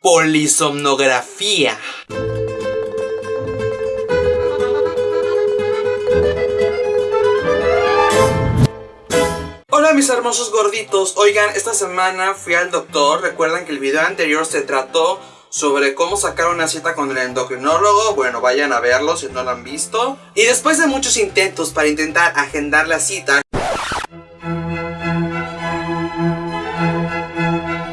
polisomnografía. Hola mis hermosos gorditos, oigan, esta semana fui al doctor, recuerdan que el video anterior se trató sobre cómo sacar una cita con el endocrinólogo, bueno, vayan a verlo si no lo han visto. Y después de muchos intentos para intentar agendar la cita,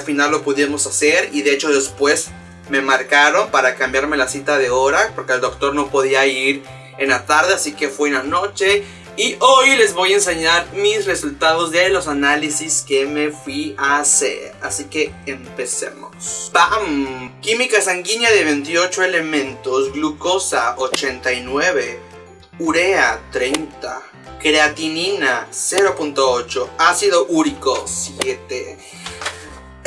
final lo pudimos hacer y de hecho después me marcaron para cambiarme la cita de hora porque el doctor no podía ir en la tarde, así que fue en la noche y hoy les voy a enseñar mis resultados de los análisis que me fui a hacer. Así que empecemos. ¡Bam! Química sanguínea de 28 elementos. Glucosa 89. Urea 30. Creatinina 0.8. Ácido úrico 7.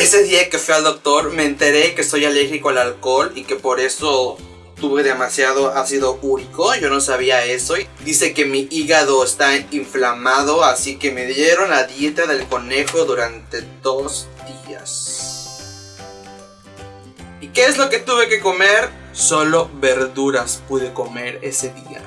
Ese día que fui al doctor me enteré que soy alérgico al alcohol y que por eso tuve demasiado ácido úrico, yo no sabía eso. Dice que mi hígado está inflamado, así que me dieron la dieta del conejo durante dos días. ¿Y qué es lo que tuve que comer? Solo verduras pude comer ese día.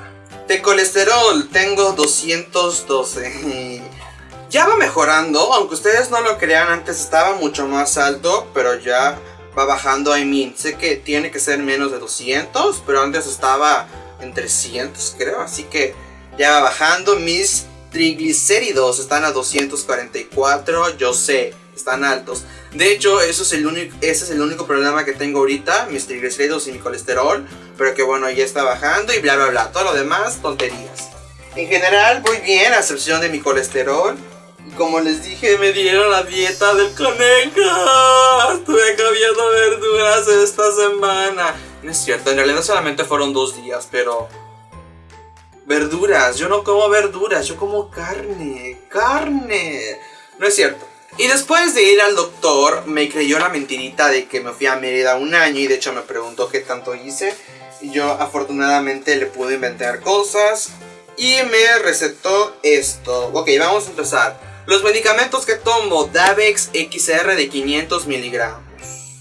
De colesterol tengo 212. ya va mejorando, aunque ustedes no lo crean, antes estaba mucho más alto, pero ya va bajando, I mean, sé que tiene que ser menos de 200, pero antes estaba en 300 creo, así que ya va bajando, mis triglicéridos están a 244, yo sé, están altos. De hecho, eso es el único, ese es el único problema que tengo ahorita, mis triglicéridos y mi colesterol, pero que bueno, ya está bajando y bla bla bla, todo lo demás, tonterías. En general, voy bien, a excepción de mi colesterol. Como les dije, me dieron la dieta del conejo. Estuve comiendo verduras esta semana. No es cierto, en realidad solamente fueron dos días, pero... Verduras, yo no como verduras, yo como carne, carne. No es cierto. Y después de ir al doctor, me creyó la mentirita de que me fui a Mérida un año y de hecho me preguntó qué tanto hice. Y yo afortunadamente le pude inventar cosas y me recetó esto. Ok, vamos a empezar. Los medicamentos que tomo, Davex XR de 500 miligramos.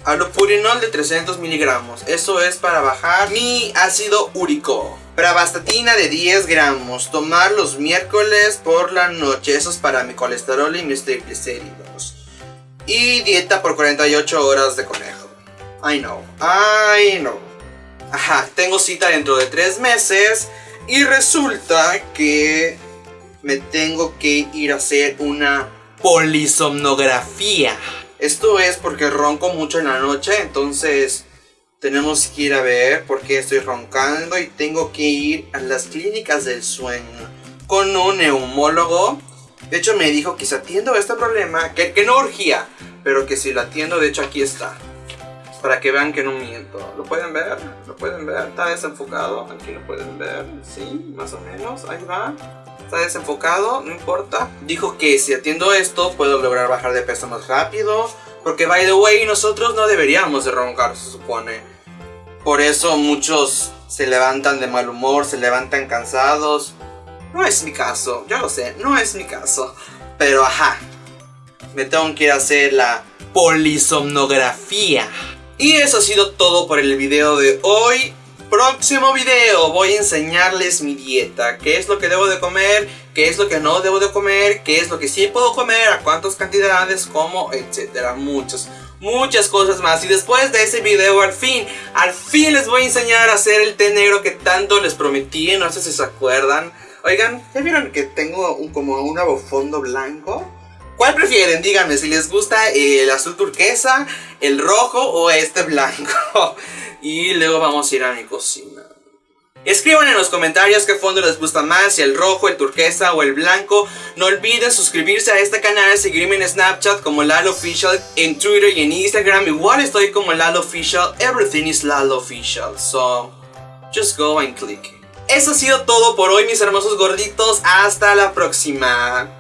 Alopurinol de 300 miligramos. Eso es para bajar mi ácido úrico. Pravastatina de 10 gramos. Tomar los miércoles por la noche. Eso es para mi colesterol y mis triglicéridos. Y dieta por 48 horas de conejo. I know. I know. Ajá, tengo cita dentro de 3 meses. Y resulta que me tengo que ir a hacer una polisomnografía. Esto es porque ronco mucho en la noche, entonces tenemos que ir a ver por qué estoy roncando y tengo que ir a las clínicas del sueño con un neumólogo. De hecho me dijo que si atiendo este problema, que, que no urgía, pero que si lo atiendo, de hecho aquí está. Para que vean que no miento. ¿Lo pueden ver? ¿Lo pueden ver? Está desenfocado. Aquí lo pueden ver. Sí, más o menos. Ahí va está desenfocado, no importa. Dijo que si atiendo esto puedo lograr bajar de peso más rápido. Porque by the way, nosotros no deberíamos de roncar, se supone. Por eso muchos se levantan de mal humor, se levantan cansados. No es mi caso, yo lo sé, no es mi caso. Pero ajá, me tengo que ir a hacer la polisomnografía. Y eso ha sido todo por el video de hoy próximo video voy a enseñarles mi dieta, qué es lo que debo de comer, qué es lo que no debo de comer, qué es lo que sí puedo comer, a cuántas cantidades como, etcétera, muchas, muchas cosas más. Y después de ese video al fin, al fin les voy a enseñar a hacer el té negro que tanto les prometí, no sé si se acuerdan. Oigan, ¿ya vieron que tengo un, como un fondo blanco? ¿Cuál prefieren? Díganme si les gusta el azul turquesa, el rojo o este blanco. Y luego vamos a ir a mi cocina. Escriban en los comentarios qué fondo les gusta más, si el rojo, el turquesa o el blanco. No olviden suscribirse a este canal, seguirme en Snapchat como Lalo Official, en Twitter y en Instagram. Igual estoy como Lalo Official, everything is Lalo Official. So, just go and click. Eso ha sido todo por hoy mis hermosos gorditos, hasta la próxima.